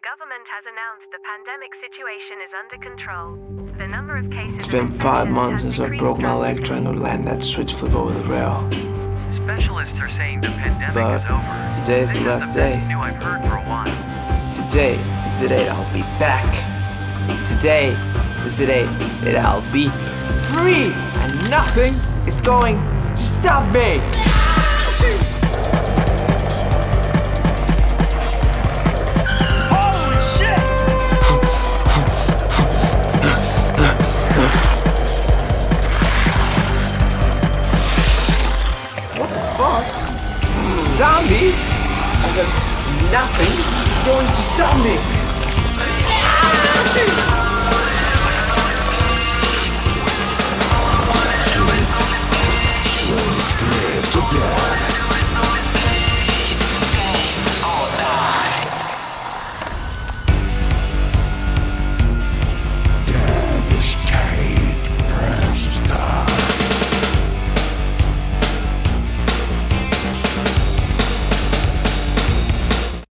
The government has announced the pandemic situation is under control. The number of cases It's been five months since I broke my leg trying to land that switch flip over the rail. Specialists are saying the pandemic But is over. today is this the last is the day. best news I've heard for a while. Today is the day that I'll be back. Today is the day that I'll be free and nothing is going to stop me. Zombies? I got nothing is going to stop me.